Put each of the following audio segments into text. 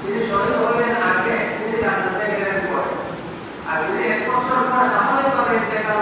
তিনি শহীদ হলেন আগে তিনি জান্নাতে গেলেন পরে। আর তিনি এক বছর পর স্বাভাবিকভাবে ইন্তেকাল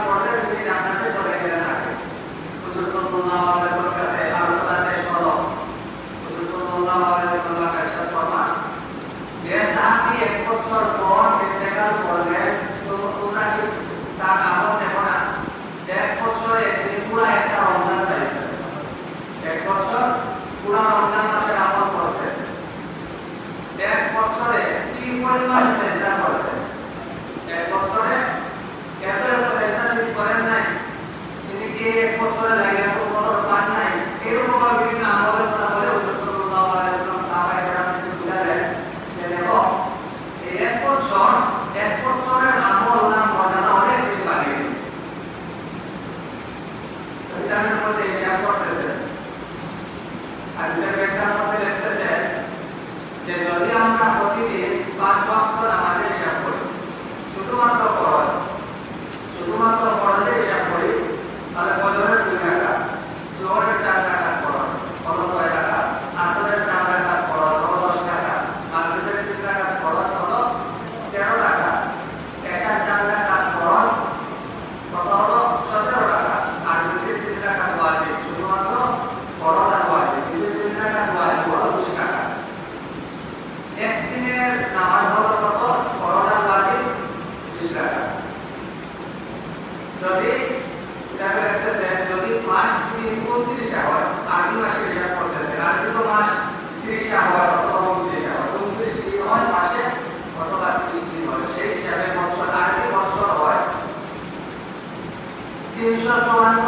দেখা যাচ্ছে মাস তিরিশে হয় অথবা হয়। মাসে অথবা তিরিশ সেই হিসাবে বছর আগামী বছর হয় তিনশো চৌহান্ন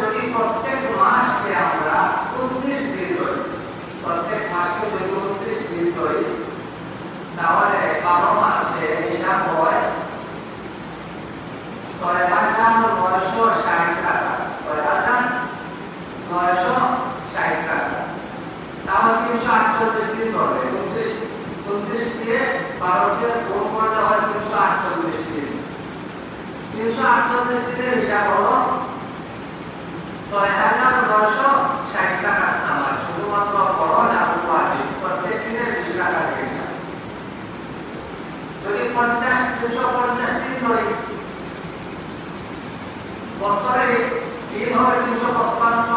যদি প্রত্যেক আমরা প্রত্যেক মাসকে তাহলে বাবা মাসে হিসাব হয় ছয় শুধুমাত্র প্রত্যেক দিনের টাকা যদি পঞ্চাশ দুশো পঞ্চাশ দিন ধরে বছরে দিন হবে তিনশো পঁচপান্ন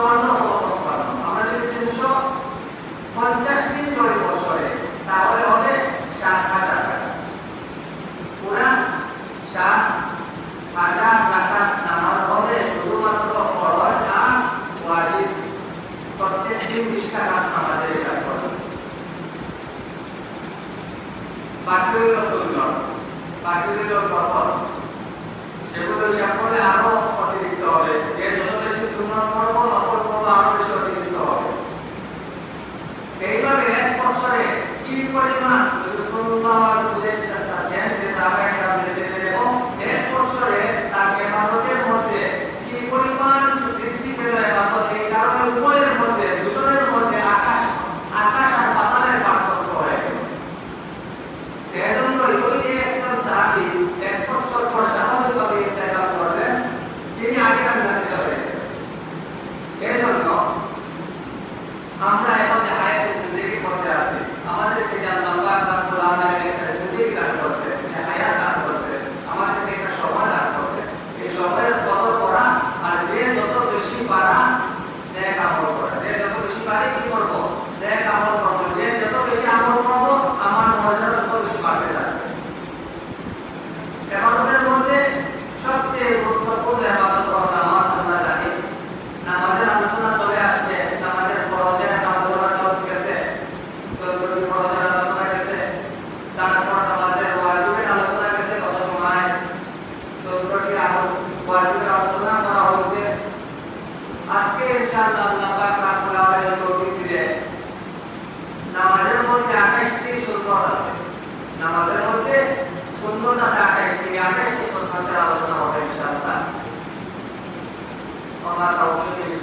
नमाज़ रोकने के लिए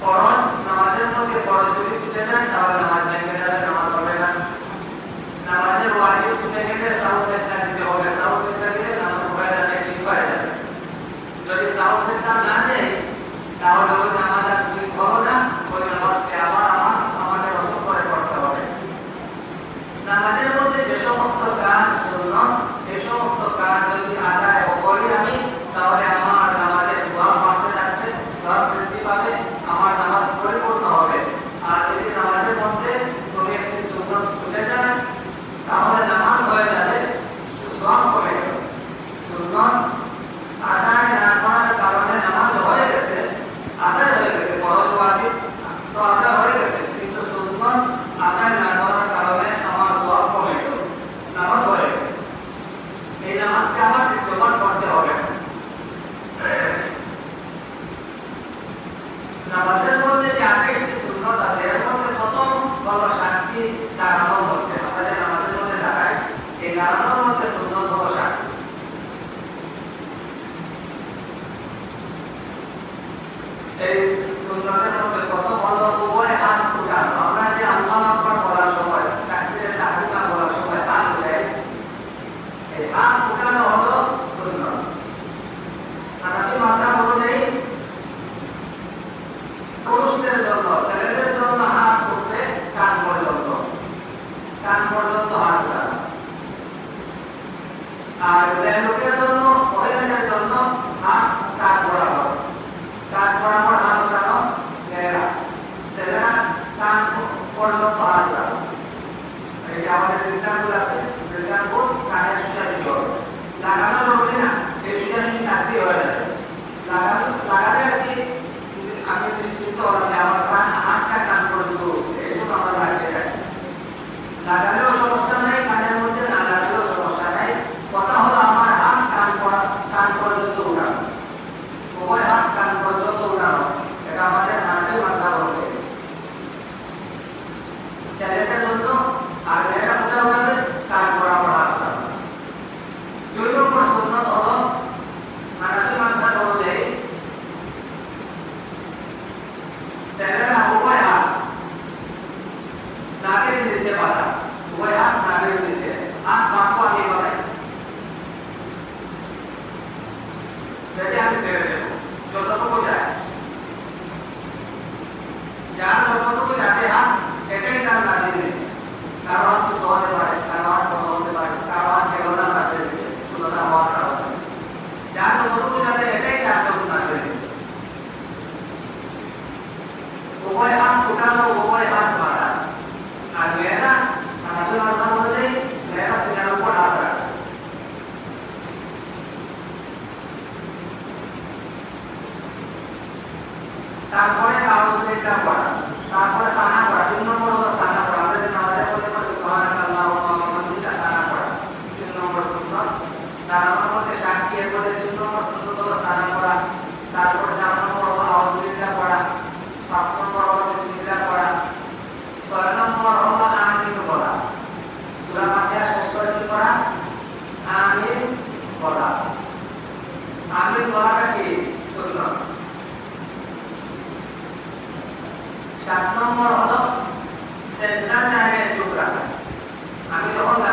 फ़ौरन नमाजें होंगे फ़ौरन जो भी सुनते हैं तारा नमाज़ नहीं कर रहा नमाज़ पढ़ेगा नमाजें वाली सुनने के लिए साउस है हो गया साउस है errado 我会按 áo. I ver, vamos.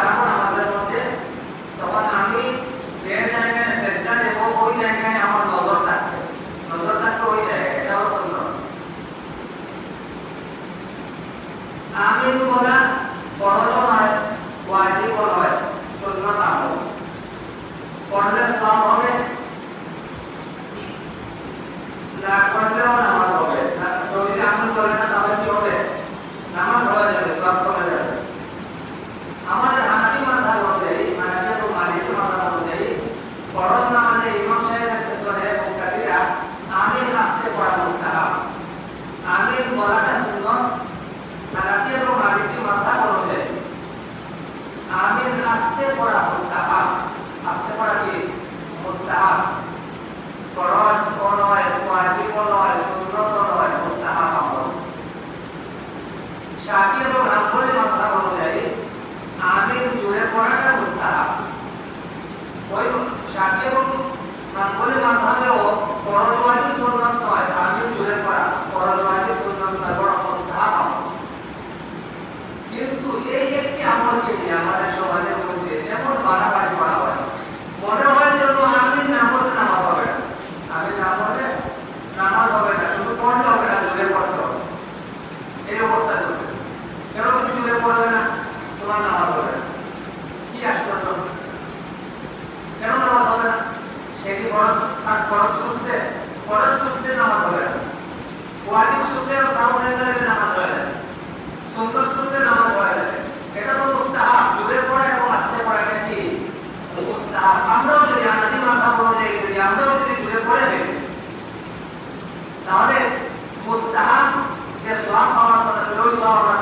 এটা তো আমরাও যদি আমরাও যদি তাহলে যে সব পাওয়ার কথা সব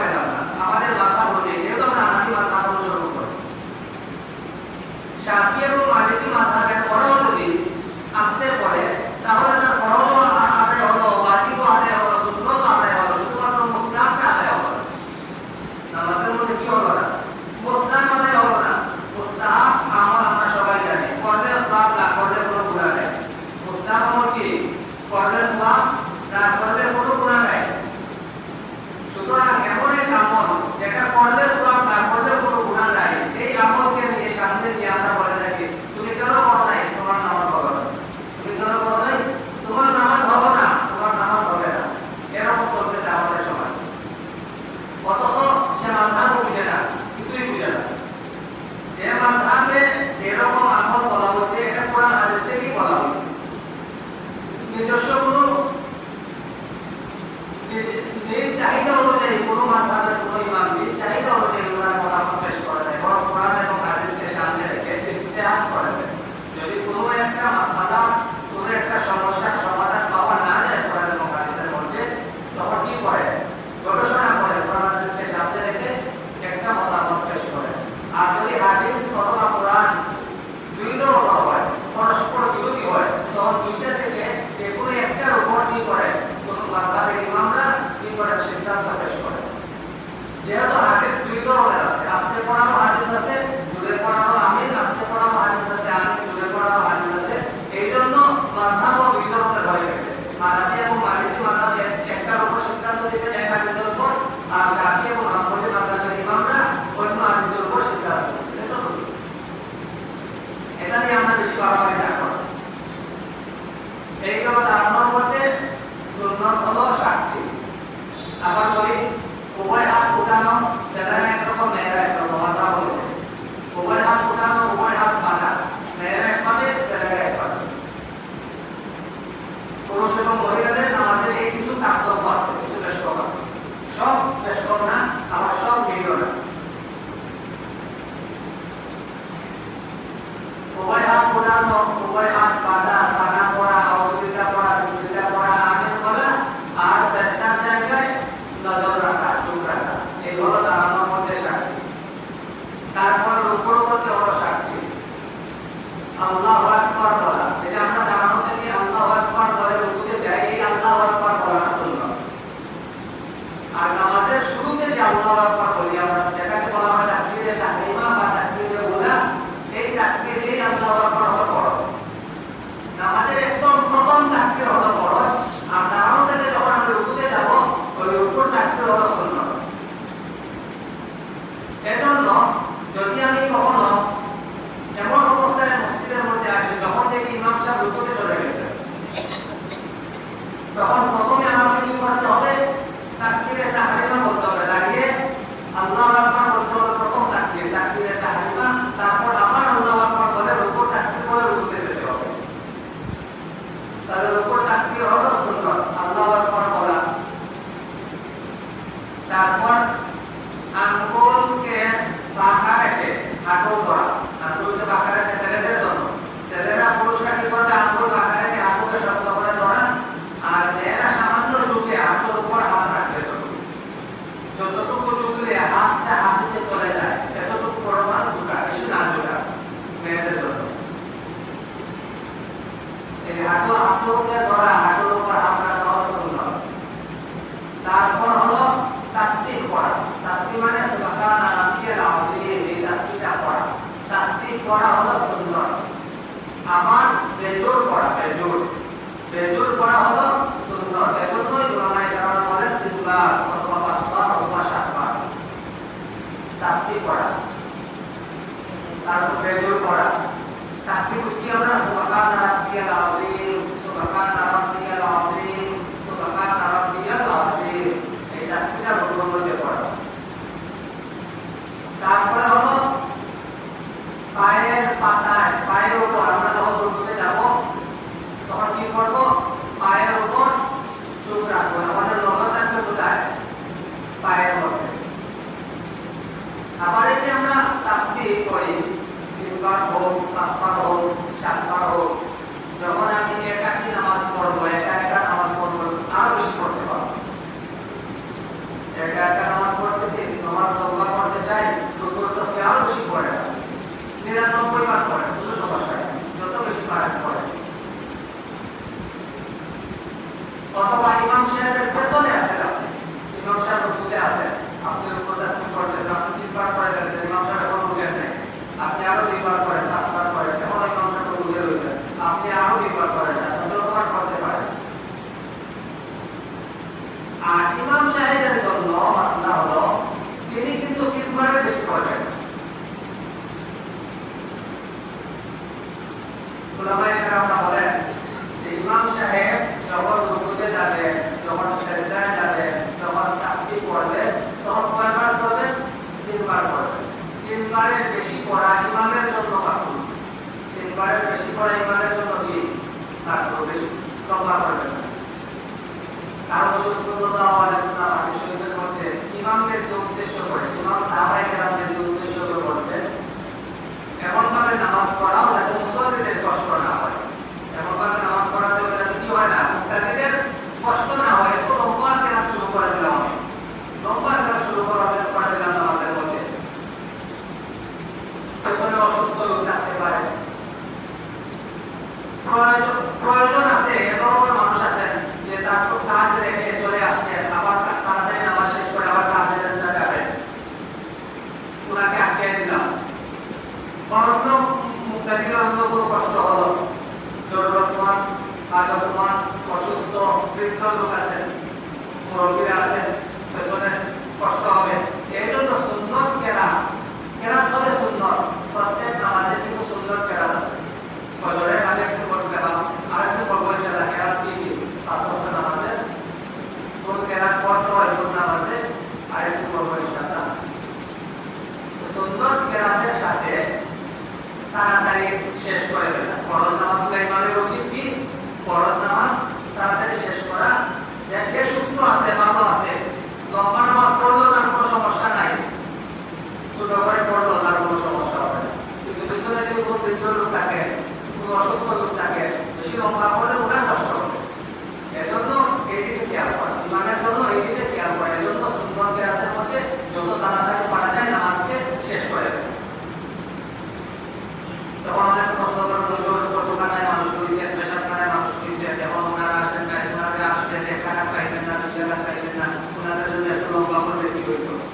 জড়িত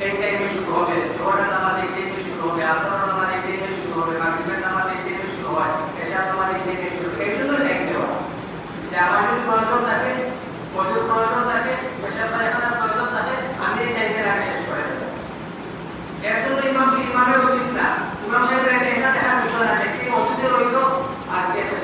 এই টাইমে আমার যদি প্রয়োজন থাকে প্রচুর প্রয়োজন থাকে প্রয়োজন থাকে আমি এই শেষ করে দেবো এর ইমাম ইমামের ইমাম সাহেবের একটা এখানে টাকা দুশো টাকা কি ওষুধে রইল আর কি একটা